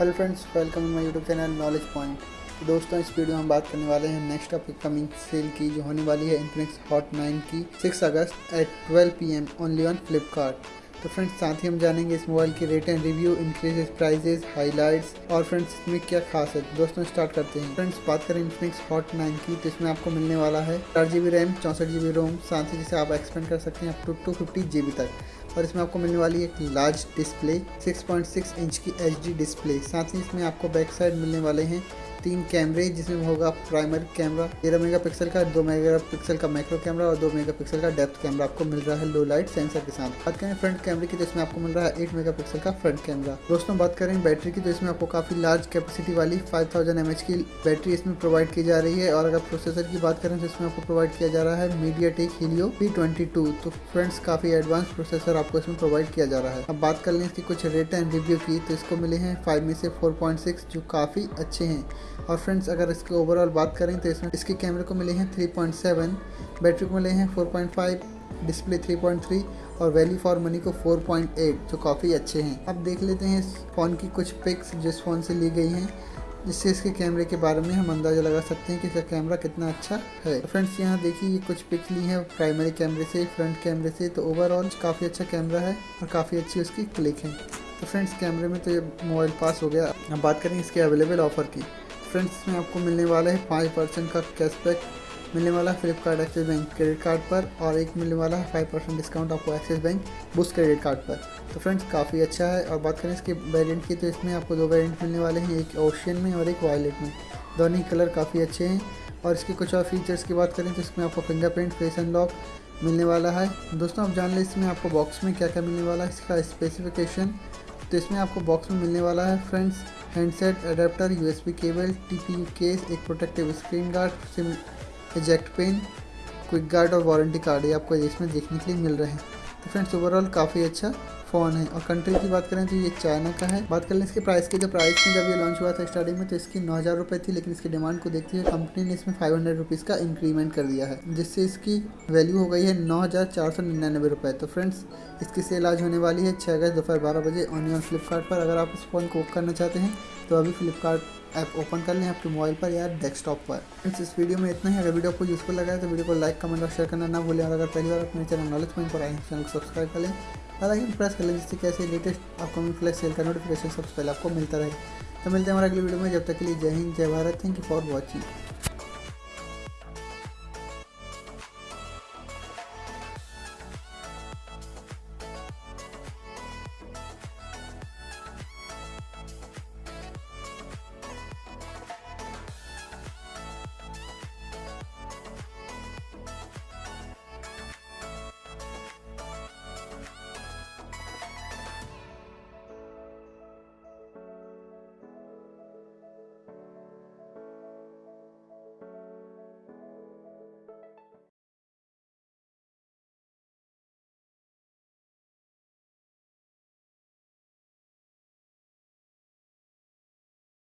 Hello friends welcome my YouTube channel knowledge point दोस्तों, इस video में हम बात करने वाले हैं नेक्स्ट अपकमिंग सेल की, जो होने वाली है इन्फिनिक्स हॉट नाइन की 6 अगस्त at 12 PM only on Flipkart तो फ्रेंड्स साथ ही हम जानेंगे इस मोबाइल की rate and review increases prices highlights और फ्रेंड्स इसमें क्या खास है? दोस्तों स्टार्ट करते हैं। फ्रेंड्स बात करें इन्फिनिक्स हॉट नाइन की तो इसमें आपको मिलने वाला है चार जी रैम चौंसठ जी रोम साथ ही जिसे आप एक्सपेंड कर सकते हैं up to two fifty G तक। और इसमें आपको मिलने वाली एक लार्ज डिस्प्ले 6.6 इंच की एचडी डिस्प्ले साथ ही इसमें आपको बैक साइड मिलने वाले हैं तीन कैमरे जिसमें होगा प्राइमरी कैमरा, तेरह मेगापिक्सल का, दो मेगापिक्सल का मैक्रो कैमरा और दो मेगापिक्सल का डेप्थ कैमरा आपको मिल रहा है लो लाइट सेंसर के साथ। बात करें फ्रंट कैमरे की तो इसमें आपको मिल रहा है एट मेगापिक्सल का फ्रंट कैमरा दोस्तों, बात करें बैटरी की तो इसमें आपको काफ़ी लार्ज कैपेसिटी वाली फाइव थाउज़ेंड की बैटरी इसमें प्रोवाइड की जा रही है और अगर प्रोसेसर की बात करें तो इसमें आपको प्रोवाइड किया जा रहा है मीडिया टेक हीलियो तो फ्रेंड्स काफ़ी एडवांस प्रोसेसर आपको इसमें प्रोवाइड किया जा रहा है। अब बात कर लें इसकी कुछ रेट एंड रिव्यू की तो इसको मिले हैं फाइव में से फोर पॉइंट सिक्स जो काफ़ी अच्छे हैं। और फ्रेंड्स, अगर इसके ओवरऑल बात करें तो इसमें इसके कैमरे को मिले हैं 3.7 बैटरी को मिले हैं 4.5 डिस्प्ले 3.3 और वैल्यू फॉर मनी को 4.8 जो काफ़ी अच्छे हैं। अब देख लेते हैं इस फ़ोन की कुछ पिक्स जिस फ़ोन से ली गई हैं, जिससे इसके कैमरे के बारे में हम अंदाज़ा लगा सकते हैं कि इसका कैमरा कितना अच्छा है। तो फ्रेंड्स, यहाँ देखिए ये कुछ पिक्स ली है प्राइमरी कैमरे से फ्रंट कैमरे से तो ओवरऑल काफ़ी अच्छा कैमरा है और काफ़ी अच्छी उसकी क्लिक है। तो फ्रेंड्स कैमरे में तो ये मोबाइल पास हो गया। अब बात करें इसके अवेलेबल ऑफ़र की। फ्रेंड्स इसमें आपको मिलने वाला है पाँच परसेंट का कैशबैक मिलने वाला है Flipkart Axis bank credit card पर और एक मिलने वाला है फाइव परसेंट डिस्काउंट आपको Axis bank boost credit card पर। तो फ्रेंड्स काफ़ी अच्छा है और बात करें इसके वेरिएंट की तो इसमें आपको दो वेरिएंट मिलने वाले हैं, एक ओशियन में और एक वायलेट में। दोनों ही कलर काफ़ी अच्छे हैं और इसके कुछ और फीचर्स की बात करें तो इसमें आपको फिंगरप्रिंट फेस अनलॉक मिलने वाला है। दोस्तों, आप जान लें इसमें आपको बॉक्स में क्या क्या मिलने वाला है, इसका स्पेसिफिकेशन तो इसमें आपको बॉक्स में मिलने वाला है friends handset adapter USB cable T P case, एक protective screen guard, SIM eject pen quick guard और वारंटी कार्ड ये आपको इसमें देखने के लिए मिल रहे हैं। तो फ्रेंड्स ओवरऑल काफ़ी अच्छा फ़ोन है? और कंट्री की बात करें तो ये चाइना का है। बात कर लें इसके प्राइस की तो प्राइस में जब ये लॉन्च हुआ था स्टार्टिंग में तो इसकी नौ हज़ार रुपये थी, लेकिन इसकी डिमांड को देखते हुए कंपनी ने इसमें फाइव हंड्रेड रुपीज़ का इंक्रीमेंट कर दिया है, जिससे इसकी वैल्यू हो गई है नौ हज़ार चार सौ निन्यानवे रुपये तो फ्रेंड्स इसकी सेल आज होने वाली है छः अगस्त दोपहर बारह बजे ऑनलाइन फ्लिपकार्ट पर। अगर आप इस फ़ोन को करना चाहते हैं तो अभी फ्लिपकार्ट ऐप ओपन कर लें आपके मोबाइल पर या डेस्कटॉप पर। फ्रेंड्स इस वीडियो में इतना ही। अगर वीडियो आपको यूजफुल लगा है तो वीडियो को लाइक कमेंट और शेयर करना ना भूलें। और अगर पहली बार अपने चैनल नॉलेज पॉइंट पर आए चैनल को सब्सक्राइब कर लें। और आइकन प्रेस कर लें जिससे कैसे लेटेस्ट अपकमिंग फ्लैश सेल का नोटिफिकेशन सबसे पहले आपको मिलता रहे। तो मिलते हैं हमारे अगले वीडियो में, जब तक के लिए जय हिंद, जय Bharat thank you for watching